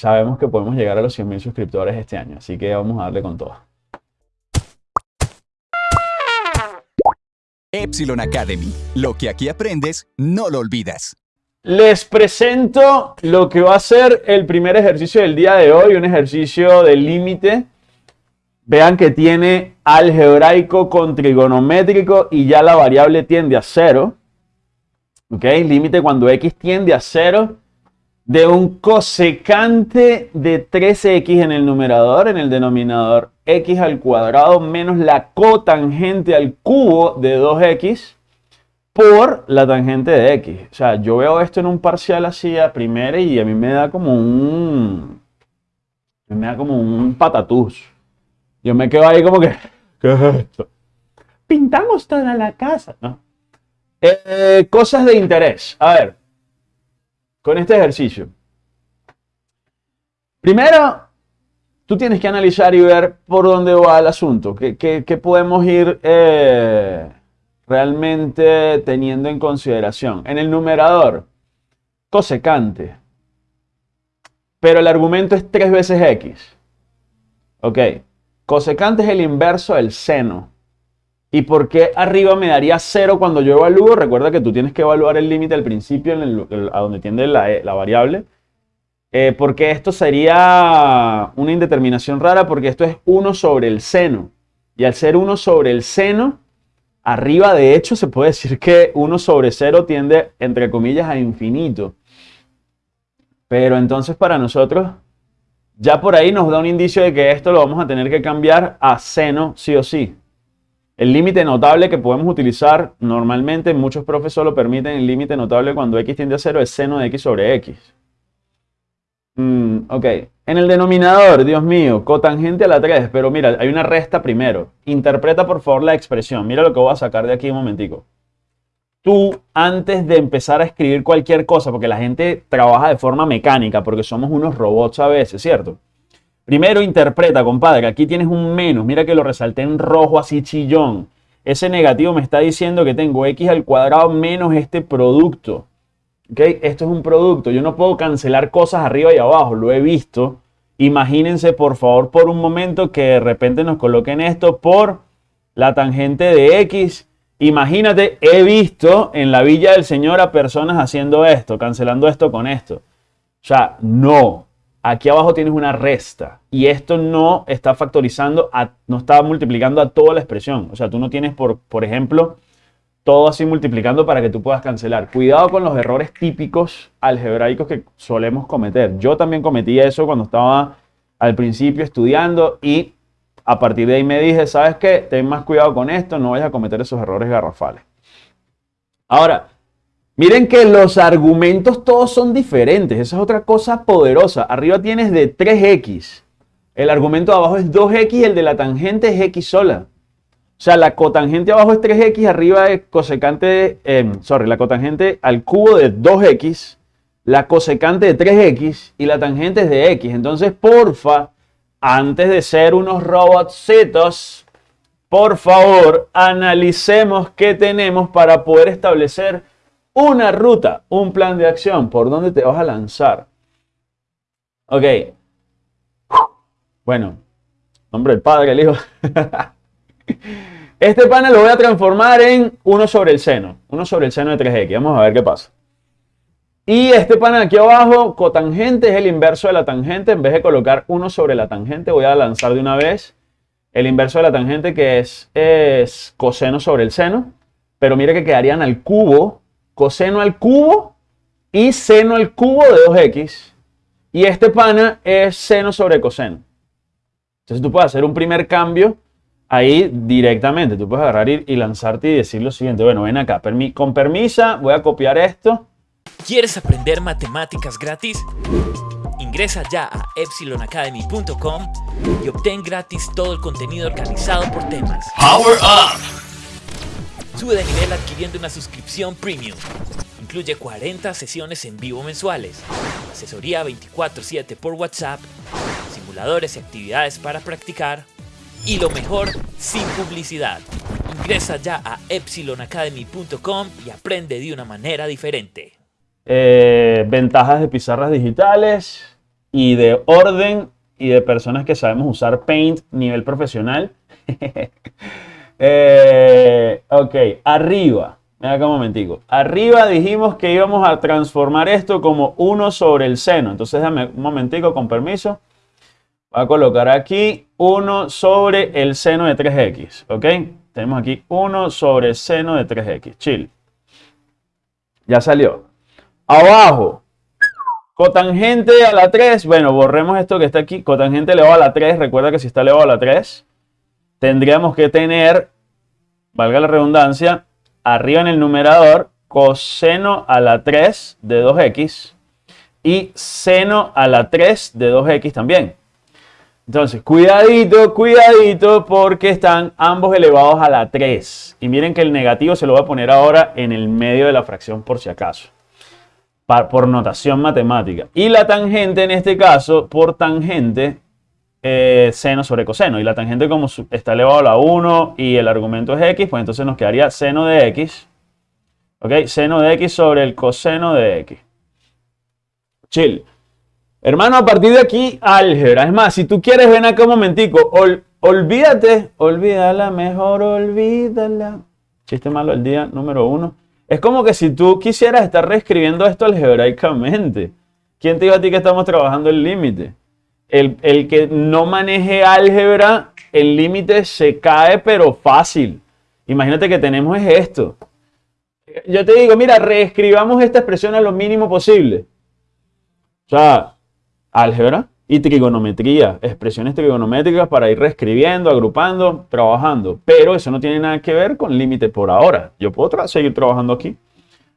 sabemos que podemos llegar a los 100.000 suscriptores este año, así que vamos a darle con todo. Epsilon Academy. Lo que aquí aprendes, no lo olvidas. Les presento lo que va a ser el primer ejercicio del día de hoy, un ejercicio de límite. Vean que tiene algebraico con trigonométrico y ya la variable tiende a cero. ¿Ok? Límite cuando x tiende a cero de un cosecante de 3x en el numerador, en el denominador x al cuadrado menos la cotangente al cubo de 2x por la tangente de x. O sea, yo veo esto en un parcial así a primera y a mí me da como un... Me da como un patatús. Yo me quedo ahí como que... ¿Qué es esto? Pintamos toda la casa. Eh, cosas de interés. A ver, con este ejercicio. Primero, tú tienes que analizar y ver por dónde va el asunto. ¿Qué, podemos ir eh, realmente teniendo en consideración? En el numerador, cosecante. Pero el argumento es 3 veces x. Ok. Cosecante es el inverso del seno. ¿Y por qué arriba me daría 0 cuando yo evalúo? Recuerda que tú tienes que evaluar el límite al principio a donde tiende la, la variable. Eh, porque esto sería una indeterminación rara porque esto es 1 sobre el seno. Y al ser 1 sobre el seno, arriba de hecho se puede decir que 1 sobre 0 tiende, entre comillas, a infinito. Pero entonces para nosotros, ya por ahí nos da un indicio de que esto lo vamos a tener que cambiar a seno sí o sí. El límite notable que podemos utilizar normalmente, muchos profes solo permiten el límite notable cuando x tiende a 0 es seno de x sobre x. Mm, ok, en el denominador, Dios mío, cotangente a la 3, pero mira, hay una resta primero. Interpreta por favor la expresión. Mira lo que voy a sacar de aquí un momentico. Tú, antes de empezar a escribir cualquier cosa, porque la gente trabaja de forma mecánica, porque somos unos robots a veces, ¿cierto? Primero interpreta, compadre, aquí tienes un menos, mira que lo resalté en rojo así chillón. Ese negativo me está diciendo que tengo x al cuadrado menos este producto. ¿Ok? Esto es un producto, yo no puedo cancelar cosas arriba y abajo, lo he visto. Imagínense por favor por un momento que de repente nos coloquen esto por la tangente de x. Imagínate, he visto en la villa del Señor a personas haciendo esto, cancelando esto con esto. O sea, no, aquí abajo tienes una resta y esto no está factorizando, no está multiplicando a toda la expresión. O sea, tú no tienes, por, ejemplo, todo así multiplicando para que tú puedas cancelar. Cuidado con los errores típicos algebraicos que solemos cometer. Yo también cometí eso cuando estaba al principio estudiando y a partir de ahí me dije, ¿sabes qué? Ten más cuidado con esto, no vayas a cometer esos errores garrafales. Ahora, Miren que los argumentos todos son diferentes. Esa es otra cosa poderosa. Arriba tienes de 3x. El argumento de abajo es 2x y el de la tangente es x sola. O sea, la cotangente abajo es 3x, arriba es cosecante, eh, sorry, la cotangente al cubo de 2x, la cosecante de 3x y la tangente es de x. Entonces, porfa, antes de ser unos robotcitos, por favor, analicemos qué tenemos para poder establecer una ruta, un plan de acción, por dónde te vas a lanzar. Ok. Bueno, nombre del Padre, el Hijo. este panel lo voy a transformar en 1 sobre el seno. 1 sobre el seno de 3x. Vamos a ver qué pasa. Y este panel aquí abajo, cotangente, es el inverso de la tangente. En vez de colocar 1 sobre la tangente, voy a lanzar de una vez el inverso de la tangente, que es, es coseno sobre el seno. Pero mire que quedarían al cubo coseno al cubo y seno al cubo de 2x. Y este pana es seno sobre coseno. Entonces tú puedes hacer un primer cambio ahí directamente. Tú puedes agarrar y, lanzarte y decir lo siguiente. Bueno, ven acá. con permisa, voy a copiar esto. ¿Quieres aprender matemáticas gratis? Ingresa ya a epsilonacademy.com y obtén gratis todo el contenido organizado por temas. Power Up! Sube de nivel adquiriendo una suscripción premium. Incluye 40 sesiones en vivo mensuales, asesoría 24/7 por WhatsApp, simuladores y actividades para practicar y lo mejor, sin publicidad. Ingresa ya a epsilonacademy.com y aprende de una manera diferente. Eh, ventajas de pizarras digitales. y de orden y de personas que sabemos usar Paint nivel profesional. Eh, ok, arriba. Mira acá un momentico. Arriba dijimos que íbamos a transformar esto como 1 sobre el seno. Entonces déjame un momentico, con permiso. Voy a colocar aquí 1 sobre el seno de 3x. ¿Ok? Tenemos aquí 1 sobre el seno de 3x. Chill. Ya salió. Abajo. Cotangente a la 3. Bueno, borremos esto que está aquí. Cotangente elevado a la 3. Recuerda que si está elevado a la 3, tendríamos que tener, valga la redundancia, arriba en el numerador, coseno a la 3 de 2x y seno a la 3 de 2x también. Entonces, cuidadito, cuidadito, porque están ambos elevados a la 3. Y miren que el negativo se lo voy a poner ahora en el medio de la fracción por si acaso. Por notación matemática. Y la tangente en este caso, por tangente, eh, seno sobre coseno. Y la tangente como está elevado a la 1 y el argumento es x, pues entonces nos quedaría seno de x. ¿Ok? Seno de x sobre el coseno de x. Chill. Hermano, a partir de aquí, álgebra. Es más, si tú quieres, ven acá un momentico. olvídate, olvídala, mejor olvídala. Chiste malo el día número uno. Es como que si tú quisieras estar reescribiendo esto algebraicamente. ¿Quién te dijo a ti que estamos trabajando el límite? El, que no maneje álgebra, el límite se cae, pero fácil. Imagínate que tenemos esto. Yo te digo, mira, reescribamos esta expresión a lo mínimo posible. O sea, álgebra y trigonometría, expresiones trigonométricas para ir reescribiendo, agrupando, trabajando. Pero eso no tiene nada que ver con límite por ahora. Yo puedo seguir trabajando aquí.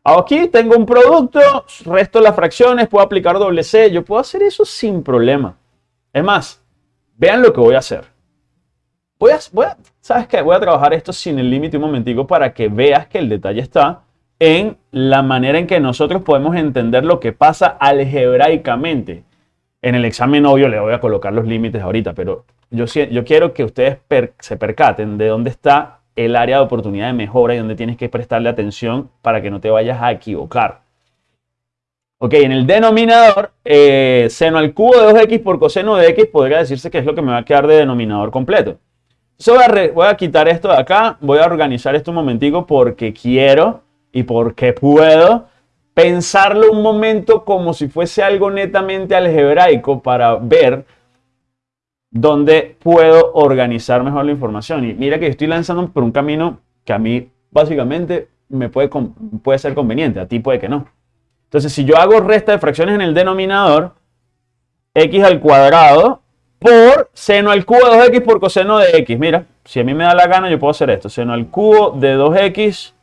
Aquí tengo un producto, resto las fracciones, puedo aplicar doble C, yo puedo hacer eso sin problema. Es más, vean lo que voy a hacer. Voy a, ¿sabes qué? Voy a trabajar esto sin el límite un momentico para que veas que el detalle está en la manera en que nosotros podemos entender lo que pasa algebraicamente. En el examen obvio le voy a colocar los límites ahorita, pero yo quiero que ustedes se percaten de dónde está el área de oportunidad de mejora y dónde tienes que prestarle atención para que no te vayas a equivocar. Ok, en el denominador, eh, seno al cubo de 2x por coseno de x podría decirse que es lo que me va a quedar de denominador completo. voy, a quitar esto de acá, voy a organizar esto un momentico porque quiero y porque puedo pensarlo un momento como si fuese algo netamente algebraico para ver dónde puedo organizar mejor la información. Y mira que estoy lanzando por un camino que a mí básicamente me puede ser conveniente, a ti puede que no. Entonces, si yo hago resta de fracciones en el denominador, x al cuadrado por seno al cubo de 2x por coseno de x. Mira, si a mí me da la gana, yo puedo hacer esto. Seno al cubo de 2x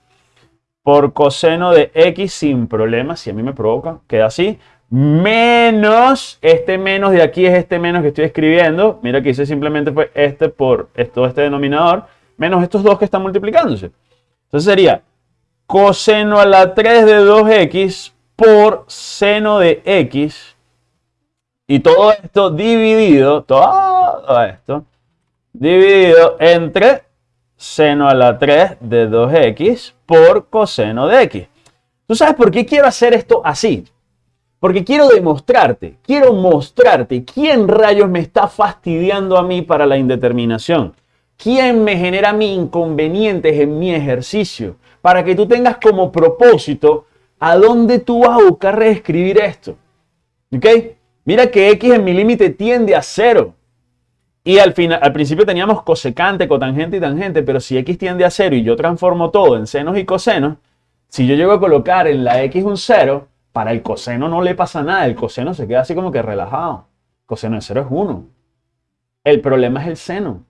por coseno de x sin problema, si a mí me provoca, queda así. Menos, este menos de aquí es este menos que estoy escribiendo. Mira que hice simplemente fue este por todo este denominador, menos estos dos que están multiplicándose. Entonces sería coseno a la 3 de 2x por seno de x. Y todo esto dividido, todo esto, dividido entre seno a la 3 de 2x por coseno de x. ¿Tú sabes por qué quiero hacer esto así? Porque quiero demostrarte, quiero mostrarte quién rayos me está fastidiando a mí para la indeterminación. ¿Quién me genera mi inconvenientes en mi ejercicio? Para que tú tengas como propósito a dónde tú vas a buscar reescribir esto. ¿Ok? Mira que x en mi límite tiende a cero. Y al, final, al principio teníamos cosecante, cotangente y tangente, pero si x tiende a 0 y yo transformo todo en senos y cosenos, si yo llego a colocar en la x un 0, para el coseno no le pasa nada, el coseno se queda así como que relajado. Coseno de 0 es 1. El problema es el seno.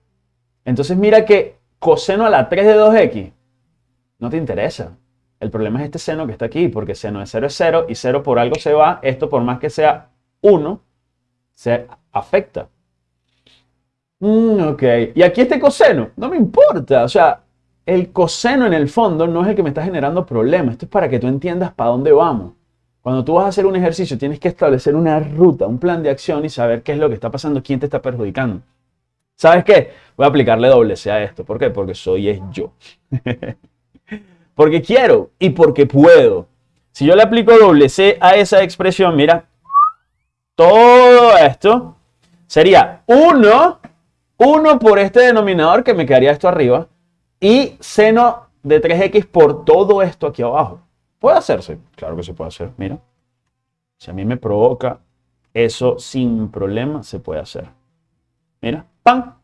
Entonces mira que coseno a la 3 de 2x no te interesa. El problema es este seno que está aquí, porque seno de 0 es 0 y 0 por algo se va. Esto por más que sea 1, se afecta. Mm, ok. Y aquí este coseno, no me importa. O sea, el coseno en el fondo no es el que me está generando problemas. Esto es para que tú entiendas para dónde vamos. Cuando tú vas a hacer un ejercicio, tienes que establecer una ruta, un plan de acción y saber qué es lo que está pasando, quién te está perjudicando. ¿Sabes qué? Voy a aplicarle doble C a esto. ¿Por qué? Porque soy es yo. porque quiero y porque puedo. Si yo le aplico doble C a esa expresión, mira, todo esto, sería 1, 1 por este denominador que me quedaría esto arriba, y seno de 3x por todo esto aquí abajo. ¿Puede hacerse? Claro que se puede hacer, mira. Si a mí me provoca eso sin problema, se puede hacer. Mira, ¡pam!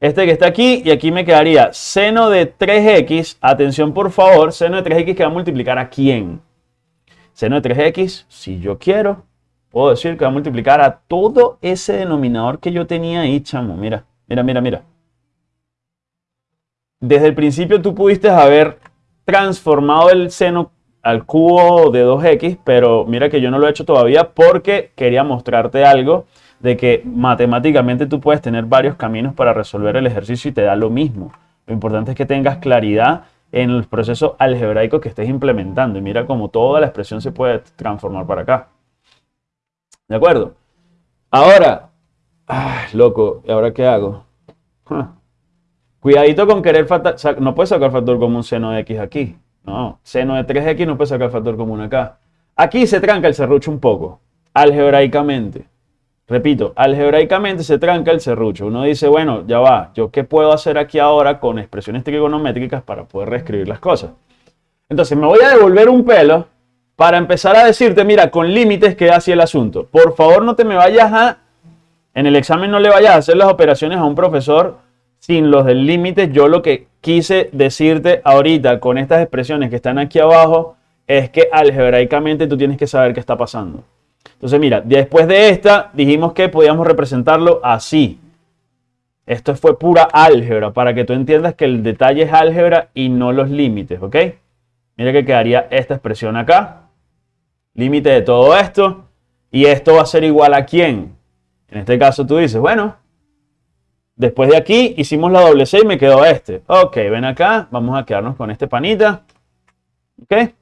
Este que está aquí y aquí me quedaría seno de 3x. Atención por favor, seno de 3x que va a multiplicar a quién. Seno de 3x, si yo quiero, puedo decir que va a multiplicar a todo ese denominador que yo tenía ahí, chamo. Mira, mira, mira, mira. Desde el principio tú pudiste haber transformado el seno al cubo de 2x, pero mira que yo no lo he hecho todavía porque quería mostrarte algo de que matemáticamente tú puedes tener varios caminos para resolver el ejercicio y te da lo mismo. Lo importante es que tengas claridad en el proceso algebraico que estés implementando. Y mira cómo toda la expresión se puede transformar para acá. ¿De acuerdo? Ahora, loco, ¿y ahora qué hago? Cuidadito con querer no puedes sacar factor común seno de x aquí. No, seno de 3x no puede sacar factor común acá. Aquí se tranca el serrucho un poco, algebraicamente. Repito, algebraicamente se tranca el serrucho. Uno dice, bueno, ya va, ¿yo qué puedo hacer aquí ahora con expresiones trigonométricas para poder reescribir las cosas? Entonces me voy a devolver un pelo para empezar a decirte, mira, con límites queda así el asunto. Por favor, no te me vayas a... En el examen no le vayas a hacer las operaciones a un profesor sin los del límite. Yo lo que quise decirte ahorita con estas expresiones que están aquí abajo es que algebraicamente tú tienes que saber qué está pasando. Entonces, mira, después de esta dijimos que podíamos representarlo así. Esto fue pura álgebra, para que tú entiendas que el detalle es álgebra y no los límites, ¿ok? Mira que quedaría esta expresión acá. Límite de todo esto. Y esto va a ser igual a quién. En este caso tú dices, bueno, después de aquí hicimos la doble C y me quedó este. Ok, ven acá, vamos a quedarnos con este panita. ¿Ok?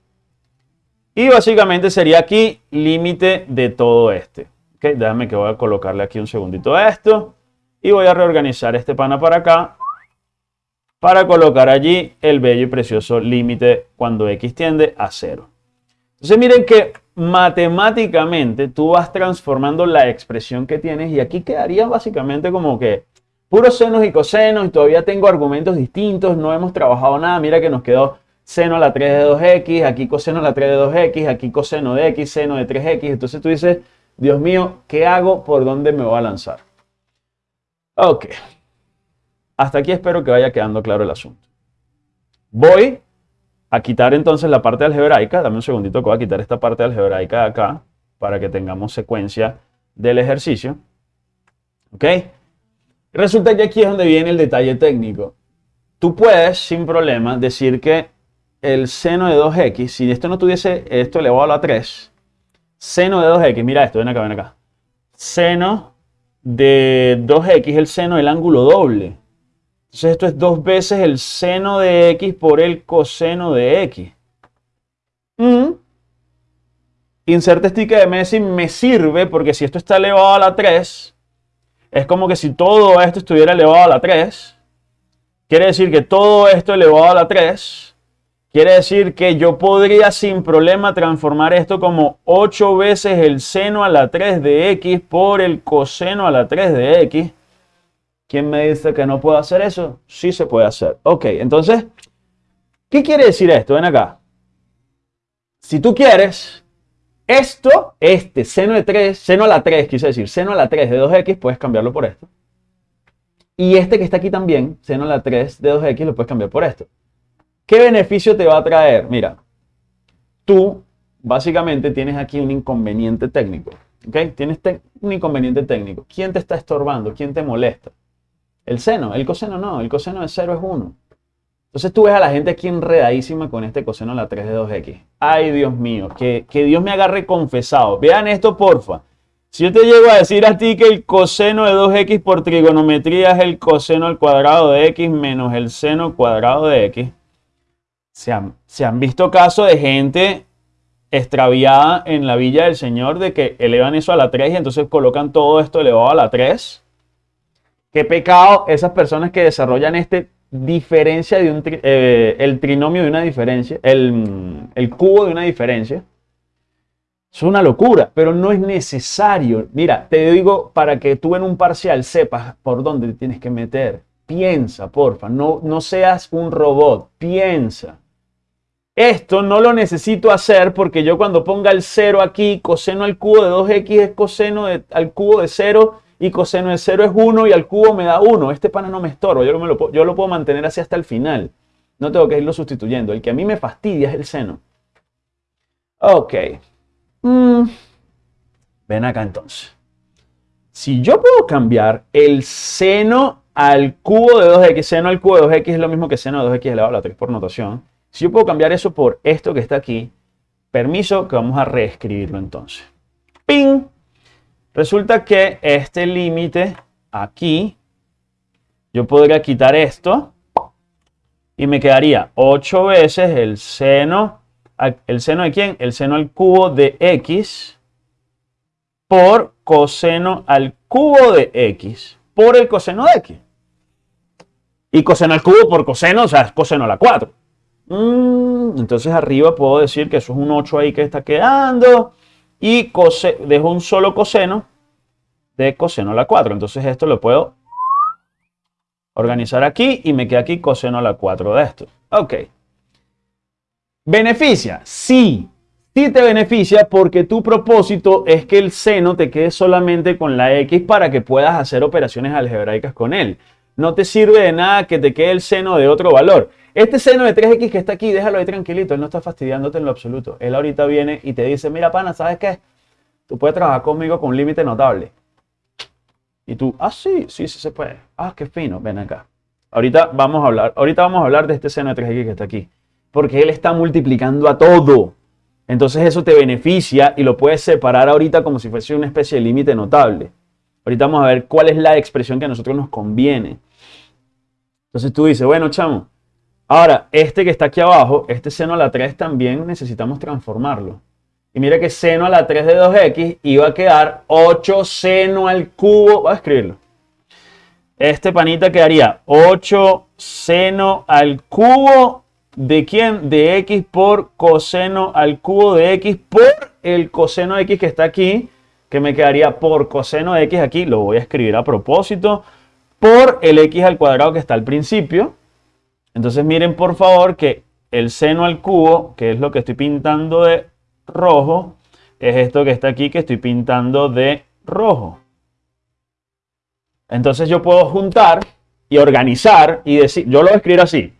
Y básicamente sería aquí límite de todo este. ¿Ok? Déjame que voy a colocarle aquí un segundito a esto. Y voy a reorganizar este pana para acá. Para colocar allí el bello y precioso límite cuando x tiende a 0. Entonces miren que matemáticamente tú vas transformando la expresión que tienes y aquí quedaría básicamente como que puros senos y cosenos y todavía tengo argumentos distintos, no hemos trabajado nada, mira que nos quedó seno a la 3 de 2x, aquí coseno a la 3 de 2x, aquí coseno de x, seno de 3x. Entonces tú dices, Dios mío, ¿qué hago? ¿Por dónde me voy a lanzar? Ok. Hasta aquí espero que vaya quedando claro el asunto. Voy a quitar entonces la parte algebraica. Dame un segundito que voy a quitar esta parte algebraica de acá para que tengamos secuencia del ejercicio. ¿Ok? Resulta que aquí es donde viene el detalle técnico. Tú puedes, sin problema, decir que el seno de 2x, si esto no tuviese esto elevado a la 3, seno de 2x, mira esto, ven acá, ven acá. Seno de 2x es el seno del ángulo doble. Entonces esto es dos veces el seno de x por el coseno de x. Mm. Inserte sticker de Messi me sirve porque si esto está elevado a la 3, es como que si todo esto estuviera elevado a la 3, quiere decir que todo esto elevado a la 3 Quiere decir que yo podría sin problema transformar esto como 8 veces el seno a la 3 de x por el coseno a la 3 de x. ¿Quién me dice que no puedo hacer eso? Sí se puede hacer. Ok, entonces, ¿qué quiere decir esto? Ven acá. Si tú quieres, esto, este, seno de 3, seno a la 3, quise decir, seno a la 3 de 2x, puedes cambiarlo por esto. Y este que está aquí también, seno a la 3 de 2x, lo puedes cambiar por esto. ¿Qué beneficio te va a traer? Mira, tú básicamente tienes aquí un inconveniente técnico. ¿Ok? Tienes un inconveniente técnico. ¿Quién te está estorbando? ¿Quién te molesta? El seno. El coseno no. El coseno de 0 es 1. Entonces tú ves a la gente aquí enredadísima con este coseno a la 3 de 2x. Ay, Dios mío, que, que Dios me agarre confesado. Vean esto, porfa. Si yo te llego a decir a ti que el coseno de 2x por trigonometría es el coseno al cuadrado de x menos el seno cuadrado de x, se han, visto casos de gente extraviada en la villa del Señor de que elevan eso a la 3 y entonces colocan todo esto elevado a la 3. Qué pecado esas personas que desarrollan este diferencia de un eh, el trinomio de una diferencia, el, cubo de una diferencia. Es una locura, pero no es necesario. Mira, te digo para que tú en un parcial sepas por dónde te tienes que meter. Piensa, porfa. No, no seas un robot. Piensa. Esto no lo necesito hacer porque yo cuando ponga el 0 aquí, coseno al cubo de 2x es coseno al cubo de 0 y coseno de 0 es 1 y al cubo me da 1. Este pana no me estorba, yo, lo, yo lo puedo mantener así hasta el final. No tengo que irlo sustituyendo. El que a mí me fastidia es el seno. Ok. Mm. Ven acá entonces. Si yo puedo cambiar el seno al cubo de 2x, seno al cubo de 2x es lo mismo que seno de 2x elevado a la 3 por notación. Si yo puedo cambiar eso por esto que está aquí, permiso que vamos a reescribirlo entonces. ¡Ping! Resulta que este límite aquí, yo podría quitar esto y me quedaría 8 veces el seno, ¿el seno de quién? El seno al cubo de x por coseno al cubo de x por el coseno de x. Y coseno al cubo por coseno, o sea, es coseno a la 4. Mm, entonces arriba puedo decir que eso es un 8 ahí que está quedando y dejo un solo coseno de coseno a la 4. Entonces esto lo puedo organizar aquí y me queda aquí coseno a la 4 de esto. Ok. ¿Beneficia? Sí. Sí te beneficia porque tu propósito es que el seno te quede solamente con la X para que puedas hacer operaciones algebraicas con él. No te sirve de nada que te quede el seno de otro valor. Este seno de 3x que está aquí, déjalo ahí tranquilito, él no está fastidiándote en lo absoluto. Él ahorita viene y te dice, mira pana, ¿sabes qué? Tú puedes trabajar conmigo con un límite notable. Y tú, ah, sí, sí, sí se puede. Ah, qué fino, ven acá. Ahorita vamos a hablar, ahorita vamos a hablar de este seno de 3x que está aquí. Porque él está multiplicando a todo. Entonces eso te beneficia y lo puedes separar ahorita como si fuese una especie de límite notable. Ahorita vamos a ver cuál es la expresión que a nosotros nos conviene. Entonces tú dices, bueno, chamo, Ahora, este que está aquí abajo, este seno a la 3 también necesitamos transformarlo. Y mira que seno a la 3 de 2x iba a quedar 8 seno al cubo. Voy a escribirlo. Este panita quedaría 8 seno al cubo de quién? De x por coseno al cubo de x por el coseno de x que está aquí, que me quedaría por coseno de x aquí, lo voy a escribir a propósito, por el x al cuadrado que está al principio, entonces miren por favor que el seno al cubo, que es lo que estoy pintando de rojo, es esto que está aquí que estoy pintando de rojo. Entonces yo puedo juntar y organizar y decir, yo lo voy a escribir así.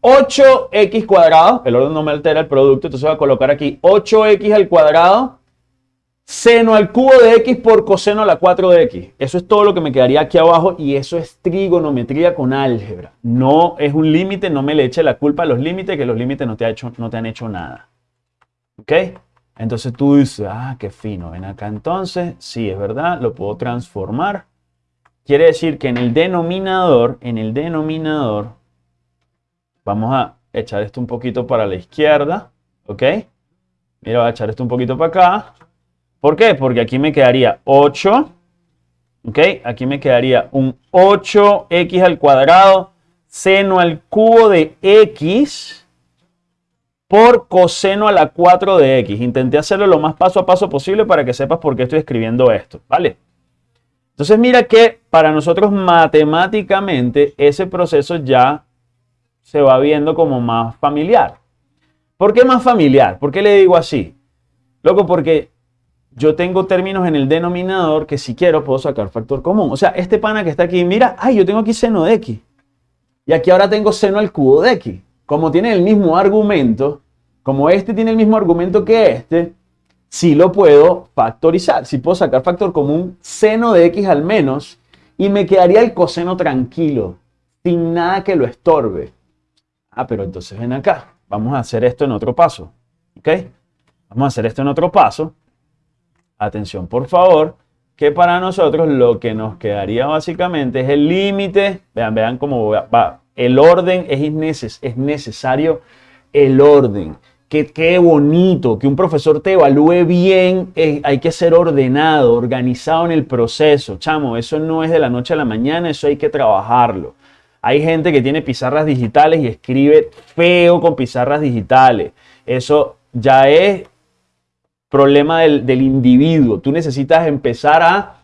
8x cuadrado, el orden no me altera el producto, entonces voy a colocar aquí 8x al cuadrado seno al cubo de x por coseno a la 4 de x. Eso es todo lo que me quedaría aquí abajo y eso es trigonometría con álgebra. No es un límite, no me le eche la culpa a los límites, que los límites no te, hecho, no te han hecho nada. ¿Ok? Entonces tú dices, ah, qué fino, ven acá entonces, sí, es verdad, lo puedo transformar. Quiere decir que en el denominador, en el denominador, vamos a echar esto un poquito para la izquierda, ¿ok? Mira, voy a echar esto un poquito para acá. ¿Por qué? Porque aquí me quedaría 8. ¿Ok? Aquí me quedaría un 8x al cuadrado seno al cubo de x por coseno a la 4 de x. Intenté hacerlo lo más paso a paso posible para que sepas por qué estoy escribiendo esto. ¿Vale? Entonces mira que para nosotros matemáticamente ese proceso ya se va viendo como más familiar. ¿Por qué más familiar? ¿Por qué le digo así? Loco, porque yo tengo términos en el denominador que si quiero puedo sacar factor común. O sea, este pana que está aquí, mira, ay, yo tengo aquí seno de x. Y aquí ahora tengo seno al cubo de x. Como tiene el mismo argumento, como este tiene el mismo argumento que este, sí lo puedo factorizar. Si puedo sacar factor común, seno de x al menos, y me quedaría el coseno tranquilo, sin nada que lo estorbe. Ah, pero entonces ven acá. Vamos a hacer esto en otro paso. ¿Ok? Vamos a hacer esto en otro paso atención por favor, que para nosotros lo que nos quedaría básicamente es el límite, vean, vean cómo va, el orden es, es necesario, el orden. Que qué bonito, que un profesor te evalúe bien, eh, hay que ser ordenado, organizado en el proceso. Chamo, eso no es de la noche a la mañana, eso hay que trabajarlo. Hay gente que tiene pizarras digitales y escribe feo con pizarras digitales. Eso ya es problema del, del individuo. Tú necesitas empezar a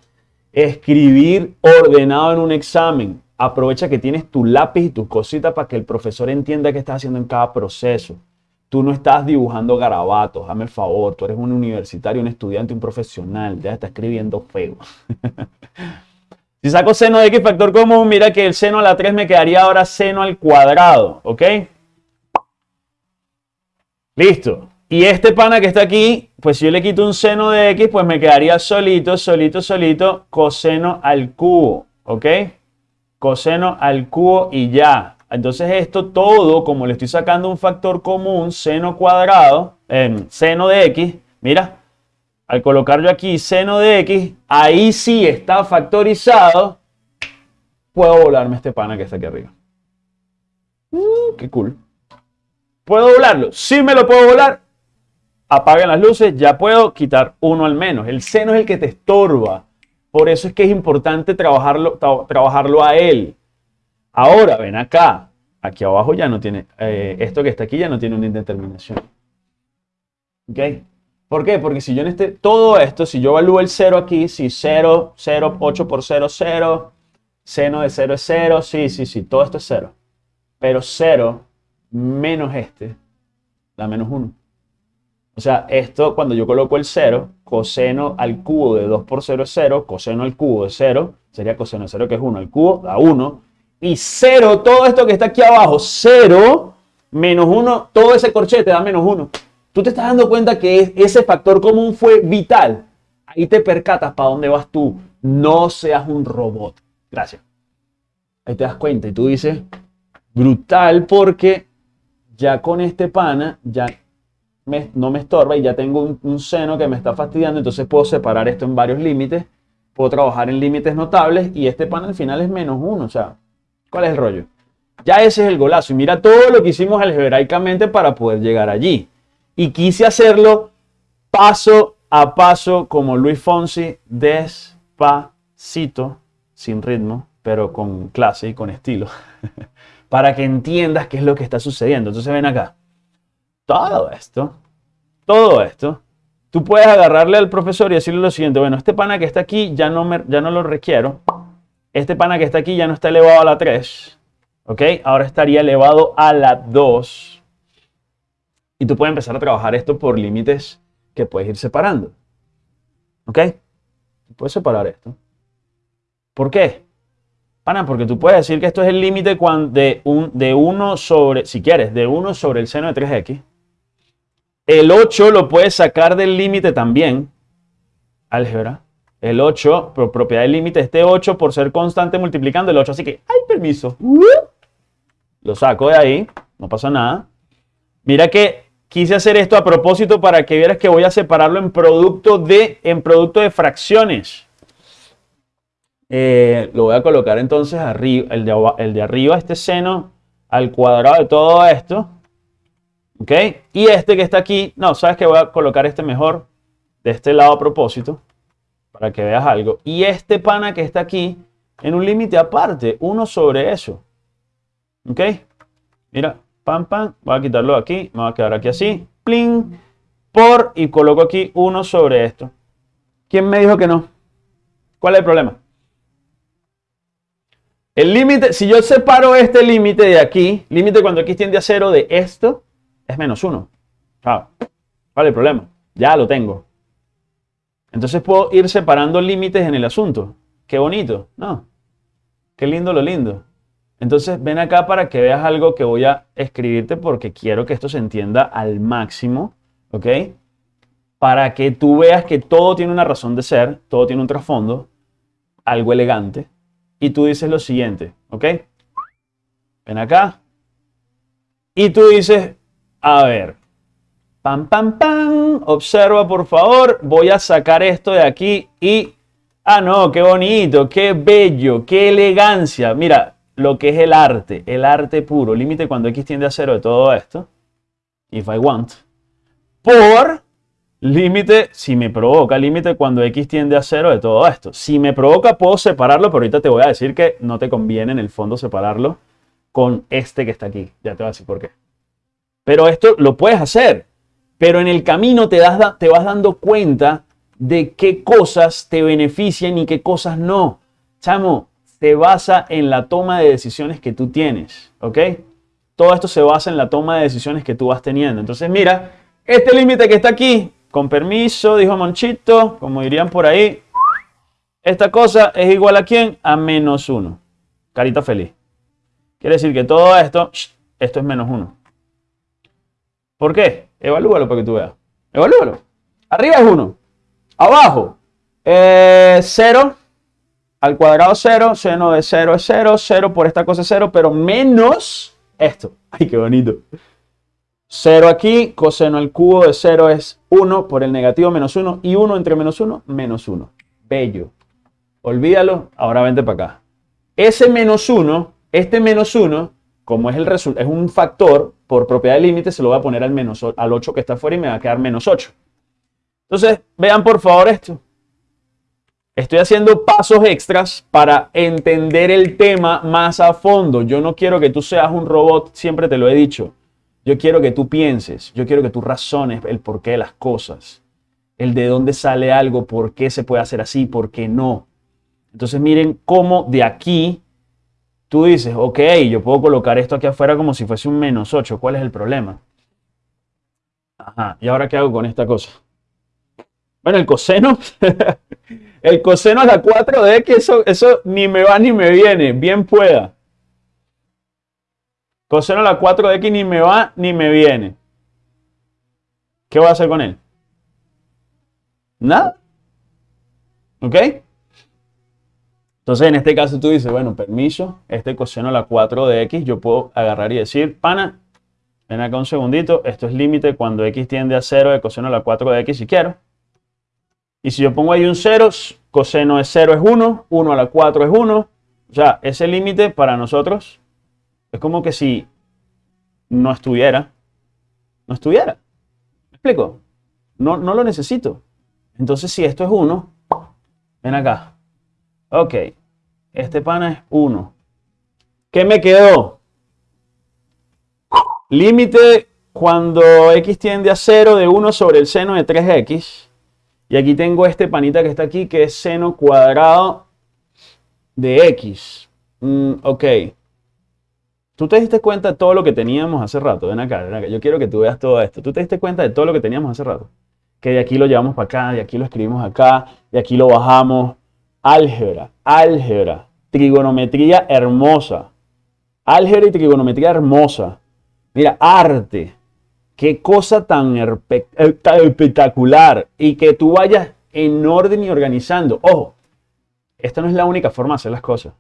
escribir ordenado en un examen. Aprovecha que tienes tu lápiz y tus cositas para que el profesor entienda qué estás haciendo en cada proceso. Tú no estás dibujando garabatos, dame el favor. Tú eres un universitario, un estudiante, un profesional. Ya está escribiendo feo. si saco seno de x factor común, mira que el seno a la 3 me quedaría ahora seno al cuadrado. ¿Ok? Listo. Y este pana que está aquí, pues si yo le quito un seno de x, pues me quedaría solito, solito, solito, coseno al cubo, ¿ok? Coseno al cubo y ya. Entonces esto todo, como le estoy sacando un factor común, seno cuadrado, en seno de x, mira, al colocar yo aquí seno de x, ahí sí está factorizado, puedo volarme este pana que está aquí arriba. Uh, qué cool. ¿Puedo volarlo? Sí me lo puedo volar apaguen las luces, ya puedo quitar uno al menos. El seno es el que te estorba. Por eso es que es importante trabajarlo, trabajarlo a él. Ahora, ven acá. Aquí abajo ya no tiene, eh, esto que está aquí ya no tiene una indeterminación. ¿Ok? ¿Por qué? Porque si yo en este, todo esto, si yo evalúo el 0 aquí, si 0, 0, 8 por 0, 0, seno de 0 es 0, sí, sí, sí, todo esto es 0. Pero 0 menos este da menos 1. O sea, esto cuando yo coloco el 0, coseno al cubo de 2 por 0 es 0, coseno al cubo de 0, sería coseno de 0 que es 1 al cubo, da 1, y 0, todo esto que está aquí abajo, 0 menos 1, todo ese corchete da menos 1. Tú te estás dando cuenta que ese factor común fue vital. Ahí te percatas para dónde vas tú. No seas un robot. Gracias. Ahí te das cuenta y tú dices, brutal porque ya con este pana, ya no me estorba y ya tengo un, seno que me está fastidiando, entonces puedo separar esto en varios límites, puedo trabajar en límites notables y este pan al final es menos uno, o sea, ¿cuál es el rollo? Ya ese es el golazo y mira todo lo que hicimos algebraicamente para poder llegar allí. Y quise hacerlo paso a paso como Luis Fonsi, despacito, sin ritmo, pero con clase y con estilo, para que entiendas qué es lo que está sucediendo. Entonces ven acá todo esto, todo esto, tú puedes agarrarle al profesor y decirle lo siguiente, bueno, este pana que está aquí ya no, ya no lo requiero, este pana que está aquí ya no está elevado a la 3, ¿ok? Ahora estaría elevado a la 2. Y tú puedes empezar a trabajar esto por límites que puedes ir separando, ¿ok? Puedes separar esto. ¿Por qué? Pana, porque tú puedes decir que esto es el límite de, un, de 1 sobre, si quieres, de 1 sobre el seno de 3x. El 8 lo puedes sacar del límite también. Álgebra. El 8, por propiedad del límite, este 8 por ser constante multiplicando el 8. Así que, ¡ay, permiso! Lo saco de ahí, no pasa nada. Mira que quise hacer esto a propósito para que vieras que voy a separarlo en producto de, en producto de fracciones. Eh, lo voy a colocar entonces arriba, el de, el de arriba, este seno al cuadrado de todo esto. ¿Ok? Y este que está aquí, no, sabes que voy a colocar este mejor de este lado a propósito para que veas algo. Y este pana que está aquí en un límite aparte, uno sobre eso. ¿Ok? Mira, pam, pam, voy a quitarlo aquí, me va a quedar aquí así, pling, por, y coloco aquí uno sobre esto. ¿Quién me dijo que no? ¿Cuál es el problema? El límite, si yo separo este límite de aquí, límite cuando x tiende a cero de esto, es menos 1. ¿Cuál es el problema? Ya lo tengo. Entonces puedo ir separando límites en el asunto. Qué bonito, ¿no? Qué lindo lo lindo. Entonces ven acá para que veas algo que voy a escribirte porque quiero que esto se entienda al máximo, ¿ok? Para que tú veas que todo tiene una razón de ser, todo tiene un trasfondo, algo elegante. Y tú dices lo siguiente, ¿ok? Ven acá. Y tú dices, a ver. Pam, pam, pam. Observa, por favor. Voy a sacar esto de aquí y... Ah, no, qué bonito, qué bello, qué elegancia. Mira, lo que es el arte, el arte puro. Límite cuando x tiende a cero de todo esto. If I want. Por límite, si me provoca, límite cuando x tiende a cero de todo esto. Si me provoca, puedo separarlo, pero ahorita te voy a decir que no te conviene en el fondo separarlo con este que está aquí. Ya te voy a decir por qué. Pero esto lo puedes hacer. Pero en el camino te, das, te vas dando cuenta de qué cosas te benefician y qué cosas no. Chamo, se basa en la toma de decisiones que tú tienes, ¿ok? Todo esto se basa en la toma de decisiones que tú vas teniendo. Entonces, mira, este límite que está aquí, con permiso, dijo Monchito, como dirían por ahí, esta cosa es igual a quién? A menos 1. Carita feliz. Quiere decir que todo esto, esto es menos 1. ¿Por qué? Evalúalo para que tú veas. Evalúalo. Arriba es 1. Abajo, 0 eh, al cuadrado 0, seno de 0 es 0, 0 por esta cosa es 0, pero menos esto. Ay, qué bonito. 0 aquí, coseno al cubo de 0 es 1 por el negativo menos 1 y 1 entre menos 1, menos 1. Bello. Olvídalo, ahora vente para acá. Ese menos 1, este menos 1, como es, el es un factor, por propiedad de límite se lo voy a poner al, menos, al 8 que está afuera y me va a quedar menos 8. Entonces, vean por favor esto. Estoy haciendo pasos extras para entender el tema más a fondo. Yo no quiero que tú seas un robot, siempre te lo he dicho. Yo quiero que tú pienses, yo quiero que tú razones el porqué de las cosas, el de dónde sale algo, por qué se puede hacer así, por qué no. Entonces miren cómo de aquí tú dices, ok, yo puedo colocar esto aquí afuera como si fuese un menos 8. ¿Cuál es el problema? Ajá, ¿y ahora qué hago con esta cosa? Bueno, el coseno, el coseno a la 4 de x, eso, eso ni me va ni me viene, bien pueda. Coseno a la 4 de x ni me va ni me viene. ¿Qué voy a hacer con él? Nada. ¿Ok? Entonces, en este caso tú dices, bueno, permiso, este coseno a la 4 de x, yo puedo agarrar y decir, pana, ven acá un segundito, esto es límite cuando x tiende a 0 de coseno a la 4 de x si quiero. Y si yo pongo ahí un 0, coseno de 0 es 1, 1 a la 4 es 1. O sea, ese límite para nosotros es como que si no estuviera, no estuviera. ¿Me explico? No, no lo necesito. Entonces, si esto es 1, ven acá. Ok, este pana es 1. ¿Qué me quedó? Límite cuando x tiende a 0 de 1 sobre el seno de 3x y aquí tengo este panita que está aquí, que es seno cuadrado de x. Mm, ok. ¿Tú te diste cuenta de todo lo que teníamos hace rato? Ven acá, ven acá. Yo quiero que tú veas todo esto. ¿Tú te diste cuenta de todo lo que teníamos hace rato? Que de aquí lo llevamos para acá, de aquí lo escribimos acá, de aquí lo bajamos. Álgebra, álgebra, trigonometría hermosa. Álgebra y trigonometría hermosa. Mira, arte. Qué cosa tan eh, espectacular. Y que tú vayas en orden y organizando. Ojo, esta no es la única forma de hacer las cosas.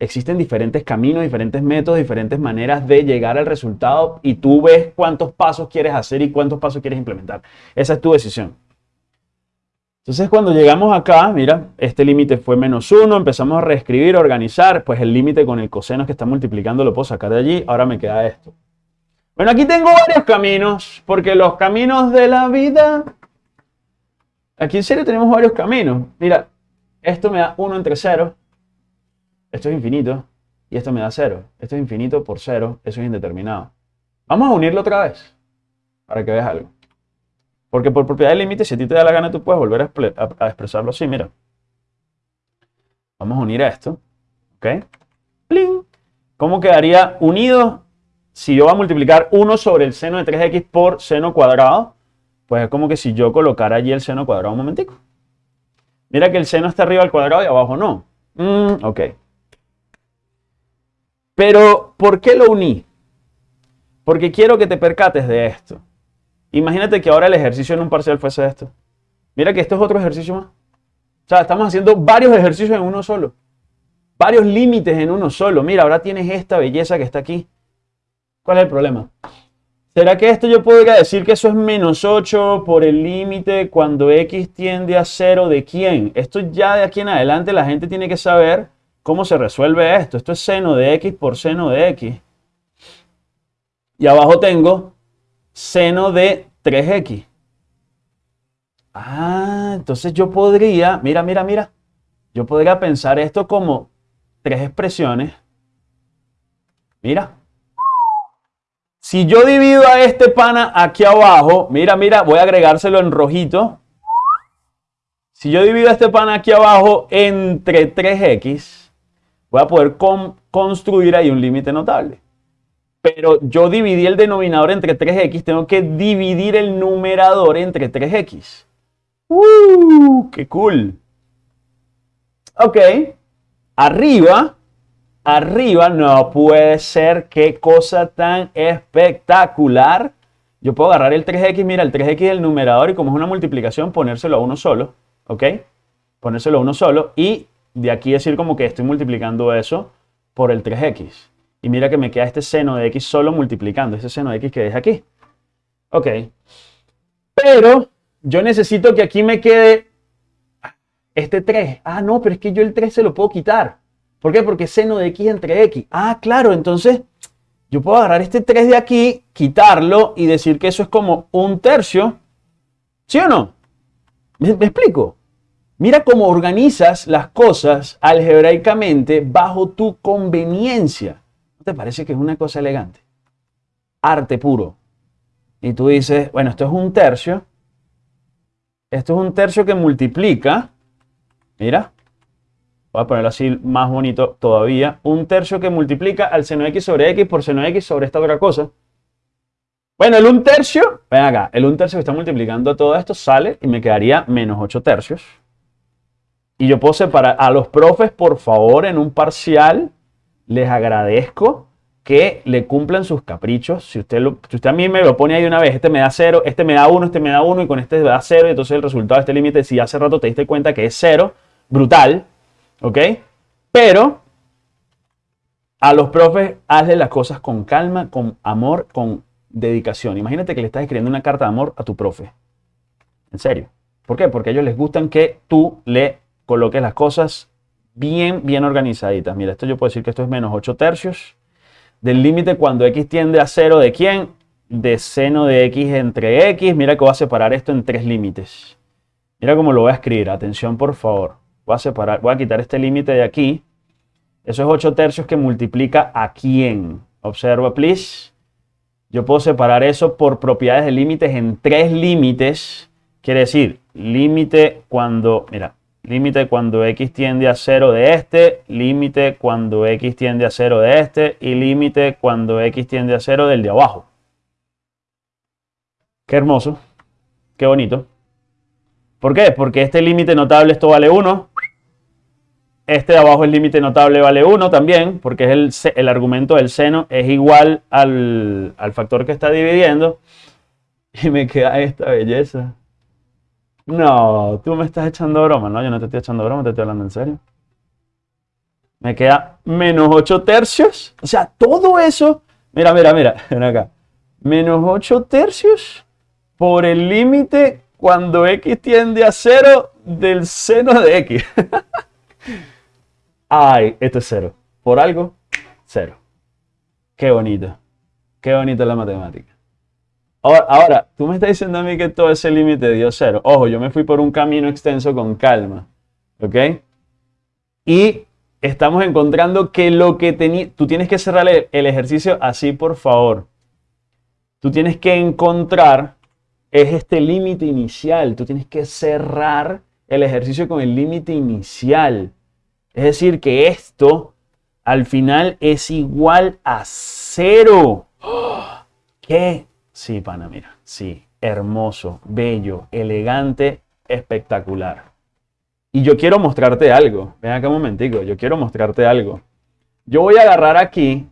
Existen diferentes caminos, diferentes métodos, diferentes maneras de llegar al resultado y tú ves cuántos pasos quieres hacer y cuántos pasos quieres implementar. Esa es tu decisión. Entonces cuando llegamos acá, mira, este límite fue menos 1, empezamos a reescribir, a organizar, pues el límite con el coseno que está multiplicando lo puedo sacar de allí, ahora me queda esto. Bueno, aquí tengo varios caminos, porque los caminos de la vida... Aquí en serio tenemos varios caminos. Mira, esto me da 1 entre 0. Esto es infinito. Y esto me da 0. Esto es infinito por 0. Eso es indeterminado. Vamos a unirlo otra vez. Para que veas algo. Porque por propiedad del límite, si a ti te da la gana, tú puedes volver a, expresarlo así. Mira. Vamos a unir esto. ¿Ok? ¡Pling! ¿Cómo quedaría unido si yo voy a multiplicar 1 sobre el seno de 3x por seno cuadrado, pues es como que si yo colocara allí el seno cuadrado un momentico. Mira que el seno está arriba al cuadrado y abajo no. Mm, ok. Pero, ¿por qué lo uní? Porque quiero que te percates de esto. Imagínate que ahora el ejercicio en un parcial fuese esto. Mira que esto es otro ejercicio más. O sea, estamos haciendo varios ejercicios en uno solo. Varios límites en uno solo. Mira, ahora tienes esta belleza que está aquí. ¿Cuál es el problema? ¿Será que esto yo podría decir que eso es menos 8 por el límite cuando x tiende a 0 de quién? Esto ya de aquí en adelante la gente tiene que saber cómo se resuelve esto. Esto es seno de x por seno de x. Y abajo tengo seno de 3x. Ah, entonces yo podría, mira, mira, mira. Yo podría pensar esto como tres expresiones. Mira, Si yo divido a este pana aquí abajo, mira, mira, voy a agregárselo en rojito. Si yo divido a este pana aquí abajo entre 3x, voy a poder construir ahí un límite notable. Pero yo dividí el denominador entre 3x, tengo que dividir el numerador entre 3x. ¡Uh! ¡Qué cool! Ok. Arriba, arriba no puede ser qué cosa tan espectacular. Yo puedo agarrar el 3x, mira, el 3x es el numerador y como es una multiplicación, ponérselo a uno solo. ¿Ok? Ponérselo a uno solo y de aquí decir como que estoy multiplicando eso por el 3x. Y mira que me queda este seno de x solo multiplicando, ese seno de x que deja aquí. Ok. Pero yo necesito que aquí me quede este 3. Ah, no, pero es que yo el 3 se lo puedo quitar. ¿Por qué? Porque seno de x entre x. Ah, claro, entonces yo puedo agarrar este 3 de aquí, quitarlo y decir que eso es como un tercio. ¿Sí o no? ¿Me, me explico? Mira cómo organizas las cosas algebraicamente bajo tu conveniencia parece que es una cosa elegante? Arte puro. Y tú dices, bueno, esto es un tercio. Esto es un tercio que multiplica. Mira. Voy a ponerlo así más bonito todavía. Un tercio que multiplica al seno x sobre x por seno x sobre esta otra cosa. Bueno, el un tercio, ven acá, el un tercio que está multiplicando todo esto sale y me quedaría menos 8 tercios. Y yo puedo separar a los profes, por favor, en un parcial les agradezco que le cumplan sus caprichos. Si usted, usted a mí me lo pone ahí una vez, este me da cero, este me da uno, este me da uno y con este me da cero, y entonces el resultado de este límite, si hace rato te diste cuenta que es cero, brutal, ¿ok? Pero a los profes hazle las cosas con calma, con amor, con dedicación. Imagínate que le estás escribiendo una carta de amor a tu profe. En serio. ¿Por qué? Porque a ellos les gustan que tú le coloques las cosas bien, bien organizaditas. Mira, esto yo puedo decir que esto es menos 8 tercios del límite cuando x tiende a 0 de quién? De seno de x entre x. Mira que voy a separar esto en tres límites. Mira cómo lo voy a escribir. Atención, por favor. Voy a separar, voy a quitar este límite de aquí. Eso es 8 tercios que multiplica a quién. Observa, please. Yo puedo separar eso por propiedades de límites en tres límites. Quiere decir, límite cuando, mira, límite cuando x tiende a 0 de este, límite cuando x tiende a 0 de este y límite cuando x tiende a 0 del de abajo. Qué hermoso, qué bonito. ¿Por qué? Porque este límite notable esto vale 1. Este de abajo el límite notable vale 1 también, porque es el, el argumento del seno es igual al, al factor que está dividiendo. Y me queda esta belleza. No, tú me estás echando broma. No, yo no te estoy echando broma, te estoy hablando en serio. Me queda menos 8 tercios. O sea, todo eso. Mira, mira, mira. Ven acá. Menos 8 tercios por el límite cuando x tiende a 0 del seno de x. Ay, esto es 0. Por algo, 0. Qué bonito. Qué bonita la matemática. Ahora, tú me estás diciendo a mí que todo ese límite dio cero. Ojo, yo me fui por un camino extenso con calma. ¿Ok? Y estamos encontrando que lo que tenía... Tú tienes que cerrar el ejercicio así, por favor. Tú tienes que encontrar es este límite inicial. Tú tienes que cerrar el ejercicio con el límite inicial. Es decir, que esto al final es igual a cero. ¿Qué Sí, pana, mira. Sí, hermoso, bello, elegante, espectacular. Y yo quiero mostrarte algo. Ven acá un momentico, yo quiero mostrarte algo. Yo voy a agarrar aquí,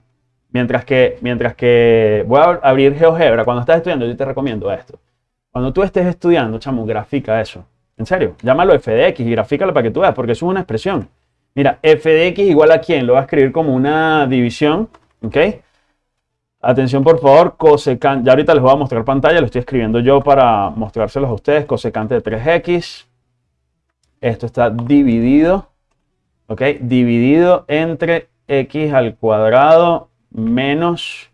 mientras que, mientras que voy a abrir GeoGebra. Cuando estás estudiando, yo te recomiendo esto. Cuando tú estés estudiando, chamo, grafica eso. En serio, llámalo f de x y grafícalo para que tú veas, porque eso es una expresión. Mira, f de x igual a quién? Lo voy a escribir como una división, ¿ok? Atención por favor, cosecante, ya ahorita les voy a mostrar pantalla, lo estoy escribiendo yo para mostrárselos a ustedes, cosecante de 3x. Esto está dividido, ¿ok? Dividido entre x al cuadrado menos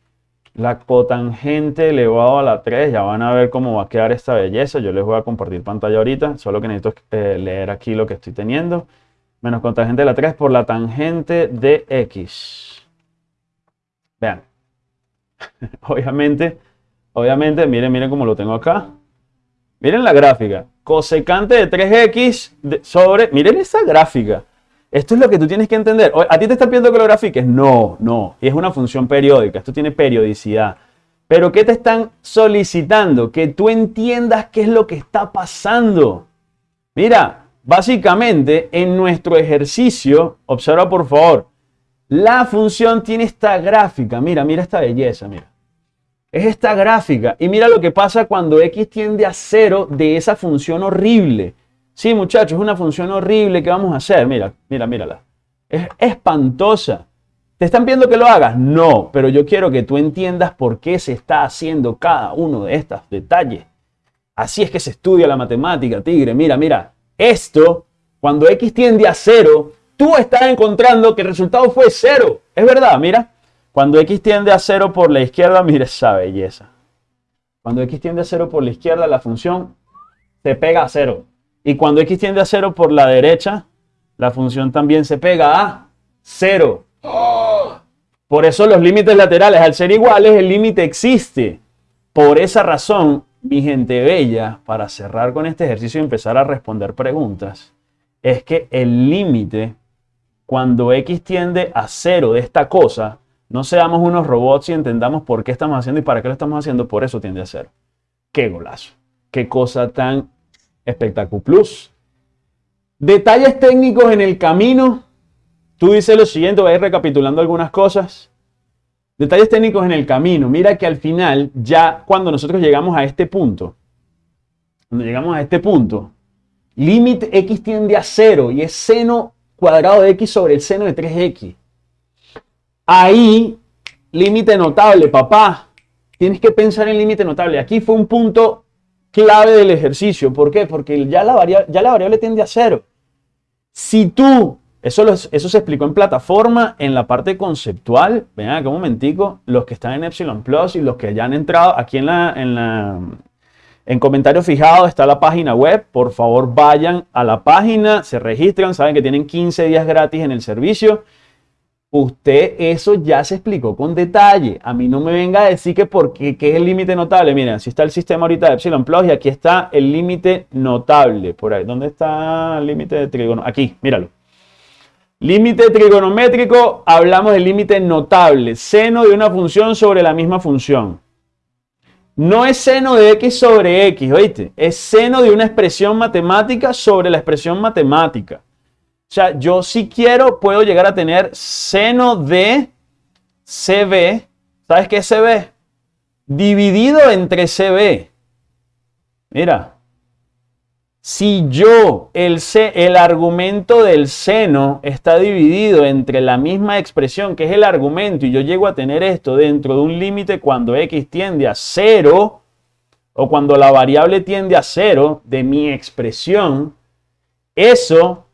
la cotangente elevado a la 3. Ya van a ver cómo va a quedar esta belleza. Yo les voy a compartir pantalla ahorita, solo que necesito eh, leer aquí lo que estoy teniendo. Menos cotangente de la 3 por la tangente de x. Vean. obviamente, obviamente, miren, miren cómo lo tengo acá. Miren la gráfica. Cosecante de 3x sobre... Miren esa gráfica. Esto es lo que tú tienes que entender. ¿A ti te está pidiendo que lo grafiques? No, no. Es una función periódica. Esto tiene periodicidad. Pero ¿qué te están solicitando? Que tú entiendas qué es lo que está pasando. Mira, básicamente en nuestro ejercicio, observa por favor, la función tiene esta gráfica. Mira, mira esta belleza, mira. Es esta gráfica. Y mira lo que pasa cuando x tiende a cero de esa función horrible. Sí, muchachos, es una función horrible que vamos a hacer. Mira, mira, mírala. Es espantosa. ¿Te están pidiendo que lo hagas? No, pero yo quiero que tú entiendas por qué se está haciendo cada uno de estos detalles. Así es que se estudia la matemática, tigre. Mira, mira. Esto, cuando x tiende a cero, tú estás encontrando que el resultado fue cero. Es verdad, mira. Cuando x tiende a cero por la izquierda, mira esa belleza. Cuando x tiende a cero por la izquierda, la función se pega a cero. Y cuando x tiende a 0 por la derecha, la función también se pega a 0. Por eso los límites laterales, al ser iguales, el límite existe. Por esa razón, mi gente bella, para cerrar con este ejercicio y empezar a responder preguntas, es que el límite, cuando x tiende a 0 de esta cosa, no seamos unos robots y entendamos por qué estamos haciendo y para qué lo estamos haciendo, por eso tiende a 0. ¡Qué golazo! ¡Qué cosa tan Espectacular Plus. Detalles técnicos en el camino. Tú dices lo siguiente, voy a ir recapitulando algunas cosas. Detalles técnicos en el camino. Mira que al final, ya cuando nosotros llegamos a este punto, cuando llegamos a este punto, límite x tiende a 0 y es seno cuadrado de x sobre el seno de 3x. Ahí, límite notable, papá. Tienes que pensar en límite notable. Aquí fue un punto clave del ejercicio. ¿Por qué? Porque ya la, variable, ya la variable tiende a cero. Si tú, eso, eso se explicó en plataforma, en la parte conceptual, ven acá un momentico, los que están en Epsilon Plus y los que ya han entrado aquí la, en la, en comentarios fijados está la página web. Por favor, vayan a la página, se registran, saben que tienen 15 días gratis en el servicio. Usted eso ya se explicó con detalle. A mí no me venga a decir que porque qué es el límite notable. Miren, así está el sistema ahorita de Epsilon Plus y aquí está el límite notable. Por ahí, ¿dónde está el límite de trigono? Aquí, míralo. Límite trigonométrico, hablamos del límite notable, seno de una función sobre la misma función. No es seno de x sobre x, ¿oíste? Es seno de una expresión matemática sobre la expresión matemática. O sea, yo si quiero puedo llegar a tener seno de CB. ¿Sabes qué es CB? Dividido entre CB. Mira, si yo, el, el argumento del seno está dividido entre la misma expresión que es el argumento y yo llego a tener esto dentro de un límite cuando x tiende a 0 o cuando la variable tiende a 0 de mi expresión, eso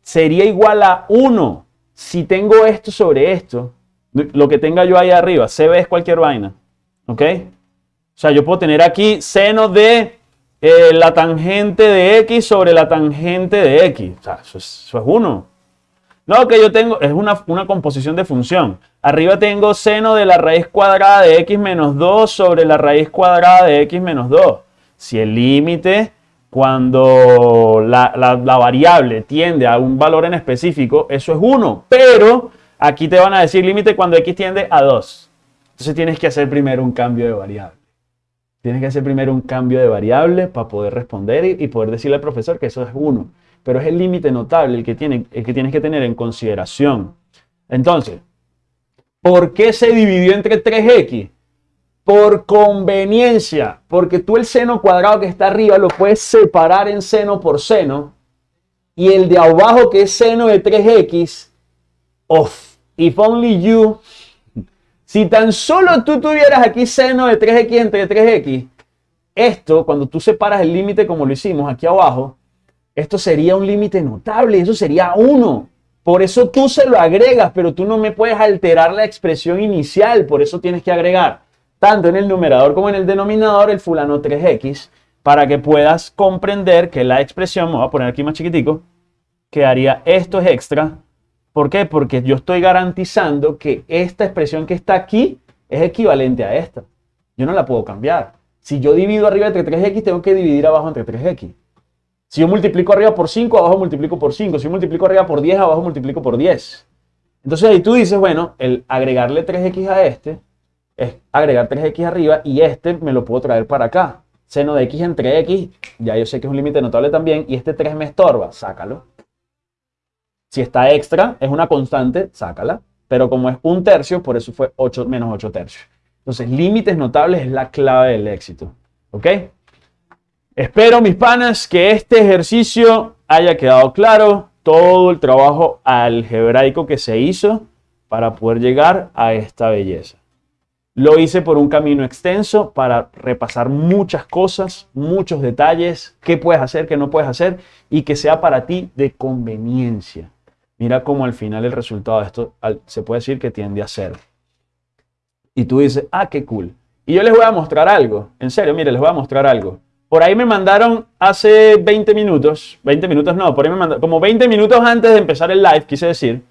sería igual a 1 si tengo esto sobre esto, lo que tenga yo ahí arriba, CB es cualquier vaina, ¿ok? O sea, yo puedo tener aquí seno de eh, la tangente de X sobre la tangente de X. O sea, eso es, 1. No, que yo tengo, es una, una, composición de función. Arriba tengo seno de la raíz cuadrada de x menos 2 sobre la raíz cuadrada de x menos 2. Si el límite cuando la, variable tiende a un valor en específico, eso es 1. Pero aquí te van a decir límite cuando x tiende a 2. Entonces tienes que hacer primero un cambio de variable. Tienes que hacer primero un cambio de variable para poder responder y, poder decirle al profesor que eso es 1. Pero es el límite notable el que, tiene, el que tienes que tener en consideración. Entonces, ¿por qué se dividió entre 3x? por conveniencia, porque tú el seno cuadrado que está arriba lo puedes separar en seno por seno y el de abajo que es seno de 3x, of, if only you, si tan solo tú tuvieras aquí seno de 3x entre 3x, esto, cuando tú separas el límite como lo hicimos aquí abajo, esto sería un límite notable, eso sería 1. Por eso tú se lo agregas, pero tú no me puedes alterar la expresión inicial, por eso tienes que agregar tanto en el numerador como en el denominador el fulano 3x para que puedas comprender que la expresión, me voy a poner aquí más chiquitico, quedaría esto es extra. ¿Por qué? Porque yo estoy garantizando que esta expresión que está aquí es equivalente a esta. Yo no la puedo cambiar. Si yo divido arriba entre 3x, tengo que dividir abajo entre 3x. Si yo multiplico arriba por 5, abajo multiplico por 5. Si yo multiplico arriba por 10, abajo multiplico por 10. Entonces ahí tú dices, bueno, el agregarle 3x a este es agregar 3x arriba y este me lo puedo traer para acá. Seno de x entre x, ya yo sé que es un límite notable también, y este 3 me estorba, sácalo. Si está extra, es una constante, sácala. Pero como es un tercio, por eso fue 8 menos 8 tercios. Entonces, límites notables es la clave del éxito. ¿Ok? Espero, mis panas, que este ejercicio haya quedado claro. Todo el trabajo algebraico que se hizo para poder llegar a esta belleza. Lo hice por un camino extenso para repasar muchas cosas, muchos detalles, qué puedes hacer, qué no puedes hacer y que sea para ti de conveniencia. Mira cómo al final el resultado de esto se puede decir que tiende a ser y tú dices, ah, qué cool. Y yo les voy a mostrar algo. En serio, mire, les voy a mostrar algo. Por ahí me mandaron hace 20 minutos, 20 minutos no, por ahí me mandaron, como 20 minutos antes de empezar el live, quise decir,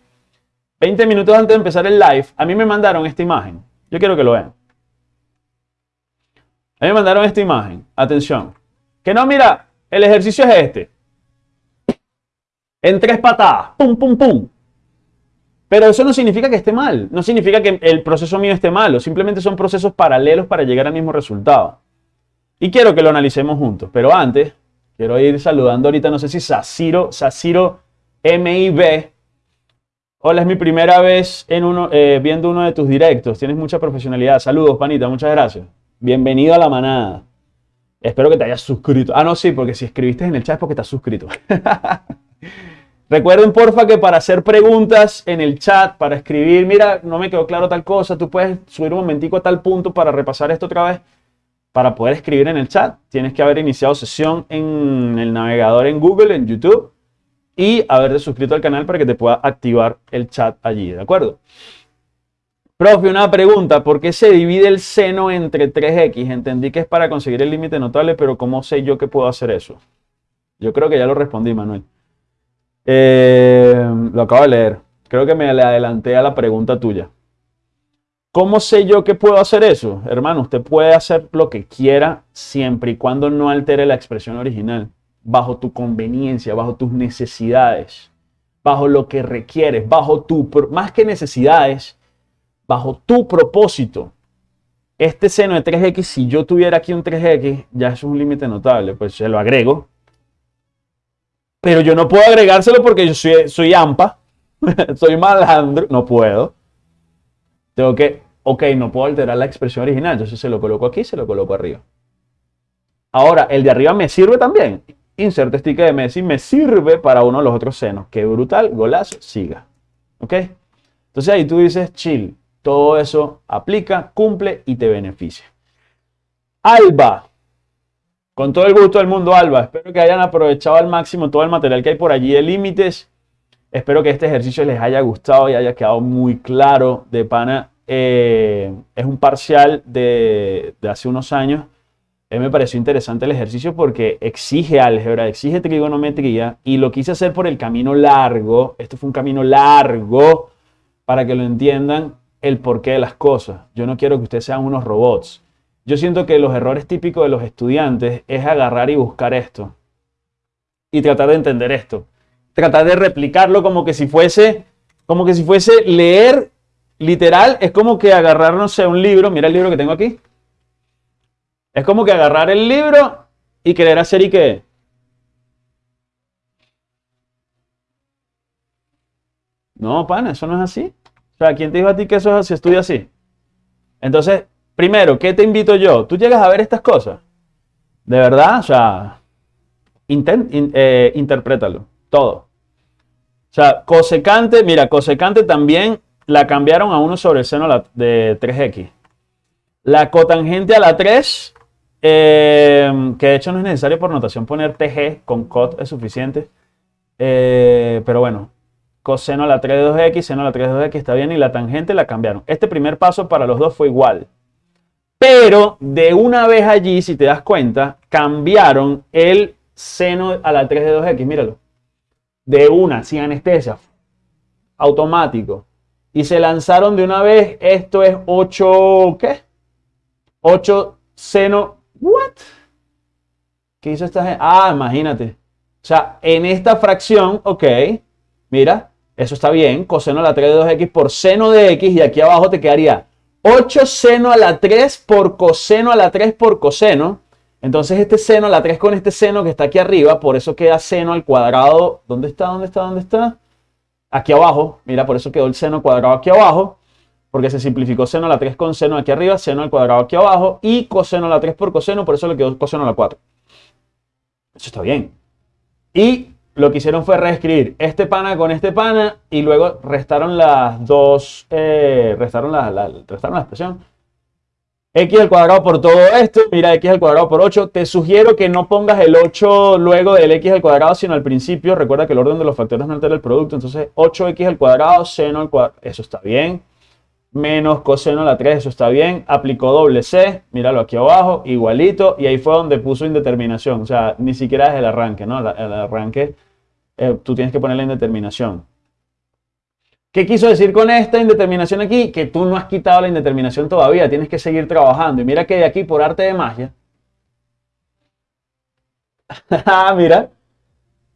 20 minutos antes de empezar el live, a mí me mandaron esta imagen. Yo quiero que lo vean. A mí me mandaron esta imagen. Atención. Que no, mira, el ejercicio es este. En tres patadas. Pum, pum, pum. Pero eso no significa que esté mal, no significa que el proceso mío esté malo, simplemente son procesos paralelos para llegar al mismo resultado. Y quiero que lo analicemos juntos, pero antes quiero ir saludando ahorita, no sé si Saciro, Saciro MIB. Hola, es mi primera vez en uno, eh, viendo uno de tus directos, tienes mucha profesionalidad. Saludos, panita, muchas gracias. Bienvenido a la manada. Espero que te hayas suscrito. Ah, no, sí, porque si escribiste en el chat es porque estás suscrito. Recuerden, porfa, que para hacer preguntas en el chat, para escribir, mira, no me quedó claro tal cosa, tú puedes subir un momentico a tal punto para repasar esto otra vez. Para poder escribir en el chat, tienes que haber iniciado sesión en el navegador en Google, en YouTube, y haberte suscrito al canal para que te pueda activar el chat allí, ¿de acuerdo? Profe, una pregunta, ¿por qué se divide el seno entre 3x? Entendí que es para conseguir el límite notable, pero ¿cómo sé yo que puedo hacer eso? Yo creo que ya lo respondí, Manuel. Eh, lo acabo de leer. Creo que me le adelanté a la pregunta tuya. ¿Cómo sé yo que puedo hacer eso? Hermano, usted puede hacer lo que quiera siempre y cuando no altere la expresión original, bajo tu conveniencia, bajo tus necesidades, bajo lo que requieres, bajo tu, más que necesidades, bajo tu propósito. Este seno de 3x, si yo tuviera aquí un 3x, ya es un límite notable, pues se lo agrego pero yo no puedo agregárselo porque yo soy, soy AMPA, soy malandro, no puedo. Tengo que, ok, no puedo alterar la expresión original, entonces se lo coloco aquí, se lo coloco arriba. Ahora, el de arriba me sirve también. Inserte sticker de Messi me sirve para uno de los otros senos. Qué brutal, golazo, siga. ¿Ok? Entonces ahí tú dices, chill, todo eso aplica, cumple y te beneficia. Alba, con todo el gusto del mundo, Alba. Espero que hayan aprovechado al máximo todo el material que hay por allí de límites. Espero que este ejercicio les haya gustado y haya quedado muy claro. De pana, eh, es un parcial de, hace unos años. A me pareció interesante el ejercicio porque exige álgebra, exige trigonometría y lo quise hacer por el camino largo. Esto fue un camino largo para que lo entiendan el porqué de las cosas. Yo no quiero que ustedes sean unos robots. Yo siento que los errores típicos de los estudiantes es agarrar y buscar esto. Y tratar de entender esto. Tratar de replicarlo como que si fuese, como que si fuese leer literal. Es como que agarrar, no sé, un libro. Mira el libro que tengo aquí. Es como que agarrar el libro y querer hacer y qué. No, pana, eso no es así. O sea, ¿quién te dijo a ti que eso se estudia así? Entonces, Primero, ¿qué te invito yo? Tú llegas a ver estas cosas. De verdad, o sea, eh, interprétalo, todo. O sea, cosecante, mira, cosecante también la cambiaron a 1 sobre el seno de 3x. La cotangente a la 3, eh, que de hecho no es necesario por notación poner TG, con cot es suficiente. Eh, pero bueno, coseno a la 3 de 2x, seno a la 3 de 2x está bien y la tangente la cambiaron. Este primer paso para los dos fue igual. Pero de una vez allí, si te das cuenta, cambiaron el seno a la 3 de 2x, míralo. De una, sin anestesia, automático. y se lanzaron de una vez. Esto es 8, ¿qué? 8 seno, ¿what? ¿Qué hizo esta gente? Ah, imagínate. O sea, en esta fracción, ok, mira, eso está bien, coseno a la 3 de 2x por seno de x y aquí abajo te quedaría 8 seno a la 3 por coseno a la 3 por coseno. Entonces este seno a la 3 con este seno que está aquí arriba, por eso queda seno al cuadrado. ¿Dónde está? ¿Dónde está? ¿Dónde está? Aquí abajo. Mira, por eso quedó el seno cuadrado aquí abajo. Porque se simplificó seno a la 3 con seno aquí arriba, seno al cuadrado aquí abajo y coseno a la 3 por coseno, por eso le quedó coseno a la 4. Eso está bien. Y lo que hicieron fue reescribir este pana con este pana y luego restaron las dos, eh, restaron, la, restaron la expresión. x al cuadrado por todo esto, mira x al cuadrado por 8. Te sugiero que no pongas el 8 luego del x al cuadrado, sino al principio. Recuerda que el orden de los factores no altera el producto. Entonces 8x al cuadrado, seno al cuadrado. Eso está bien. Menos coseno a la 3, eso está bien. Aplicó doble c, míralo aquí abajo, igualito. Y ahí fue donde puso indeterminación. O sea, ni siquiera desde el arranque, ¿no? El arranque eh, tú tienes que poner la indeterminación. ¿Qué quiso decir con esta indeterminación aquí? Que tú no has quitado la indeterminación todavía, tienes que seguir trabajando. Y mira que de aquí, por arte de magia, ah, mira,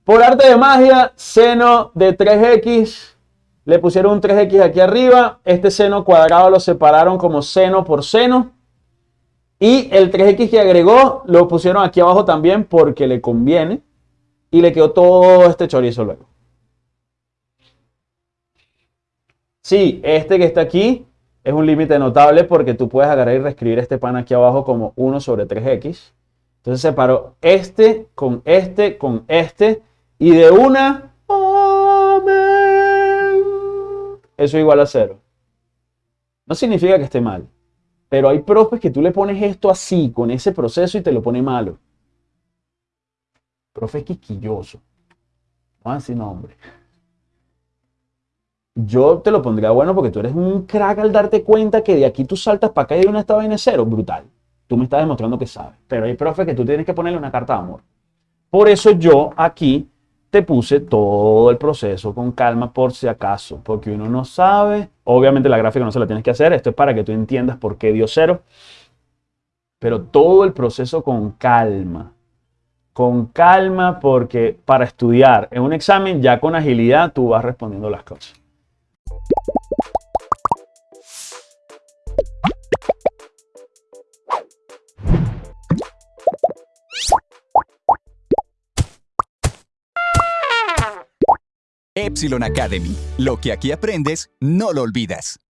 por arte de magia, seno de 3x, le pusieron un 3x aquí arriba, este seno cuadrado lo separaron como seno por seno, y el 3x que agregó lo pusieron aquí abajo también porque le conviene y le quedó todo este chorizo luego. Sí, este que está aquí es un límite notable porque tú puedes agarrar y reescribir este pan aquí abajo como 1 sobre 3x. Entonces separo este con este con este y de una, eso igual a cero. No significa que esté mal, pero hay profes que tú le pones esto así, con ese proceso y te lo pone malo profe quisquilloso. Vamos a decir nombre. Yo te lo pondría bueno porque tú eres un crack al darte cuenta que de aquí tú saltas para acá y de una estaba en cero. Brutal. Tú me estás demostrando que sabes. Pero hay profe que tú tienes que ponerle una carta de amor. Por eso yo aquí te puse todo el proceso con calma por si acaso. Porque uno no sabe. Obviamente la gráfica no se la tienes que hacer. Esto es para que tú entiendas por qué dio cero. Pero todo el proceso con calma con calma, porque para estudiar en un examen ya con agilidad tú vas respondiendo las cosas. Epsilon Academy. Lo que aquí aprendes, no lo olvidas.